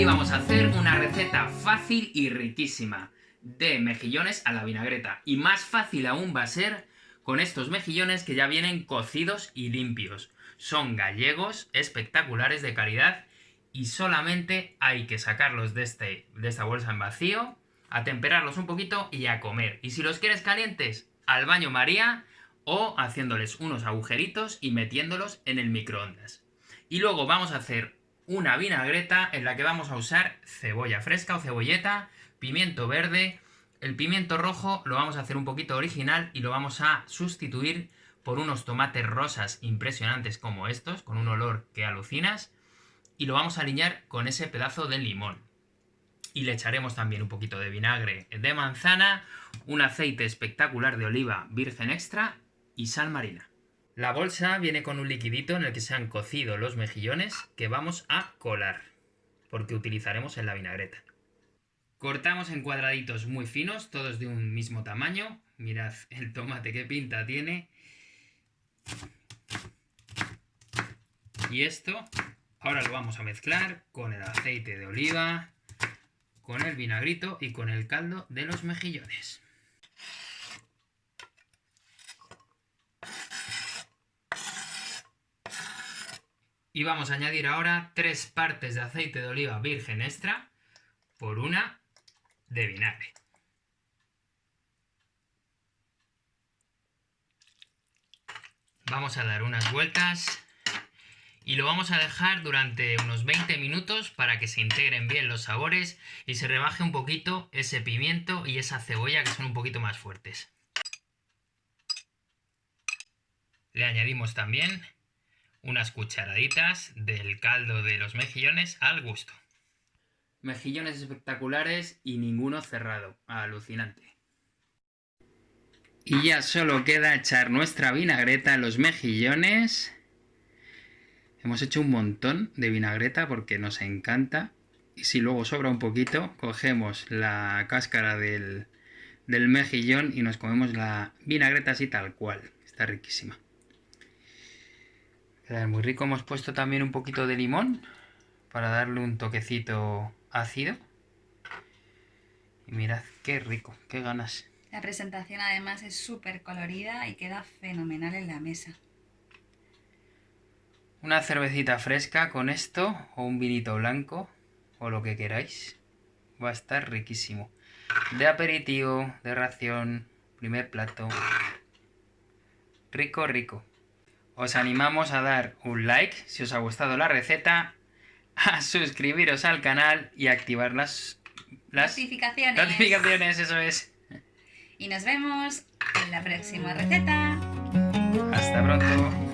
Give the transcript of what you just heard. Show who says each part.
Speaker 1: Hoy vamos a hacer una receta fácil y riquísima de mejillones a la vinagreta. Y más fácil aún va a ser con estos mejillones que ya vienen cocidos y limpios. Son gallegos, espectaculares de calidad y solamente hay que sacarlos de, este, de esta bolsa en vacío, atemperarlos un poquito y a comer. Y si los quieres calientes, al baño María o haciéndoles unos agujeritos y metiéndolos en el microondas. Y luego vamos a hacer una vinagreta en la que vamos a usar cebolla fresca o cebolleta, pimiento verde, el pimiento rojo lo vamos a hacer un poquito original y lo vamos a sustituir por unos tomates rosas impresionantes como estos, con un olor que alucinas, y lo vamos a alinear con ese pedazo de limón. Y le echaremos también un poquito de vinagre de manzana, un aceite espectacular de oliva virgen extra y sal marina. La bolsa viene con un liquidito en el que se han cocido los mejillones que vamos a colar, porque utilizaremos en la vinagreta. Cortamos en cuadraditos muy finos, todos de un mismo tamaño. Mirad el tomate qué pinta tiene. Y esto ahora lo vamos a mezclar con el aceite de oliva, con el vinagrito y con el caldo de los mejillones. Y vamos a añadir ahora tres partes de aceite de oliva virgen extra por una de vinagre. Vamos a dar unas vueltas y lo vamos a dejar durante unos 20 minutos para que se integren bien los sabores y se rebaje un poquito ese pimiento y esa cebolla que son un poquito más fuertes. Le añadimos también unas cucharaditas del caldo de los mejillones al gusto. Mejillones espectaculares y ninguno cerrado. Alucinante. Y ya solo queda echar nuestra vinagreta a los mejillones. Hemos hecho un montón de vinagreta porque nos encanta. Y si luego sobra un poquito, cogemos la cáscara del, del mejillón y nos comemos la vinagreta así tal cual. Está riquísima muy rico. Hemos puesto también un poquito de limón para darle un toquecito ácido. Y mirad, qué rico, qué ganas.
Speaker 2: La presentación además es súper colorida y queda fenomenal en la mesa.
Speaker 1: Una cervecita fresca con esto, o un vinito blanco, o lo que queráis. Va a estar riquísimo. De aperitivo, de ración, primer plato. Rico, rico os animamos a dar un like si os ha gustado la receta, a suscribiros al canal y activar las,
Speaker 2: las notificaciones.
Speaker 1: notificaciones, eso es.
Speaker 2: Y nos vemos en la próxima receta.
Speaker 1: Hasta pronto.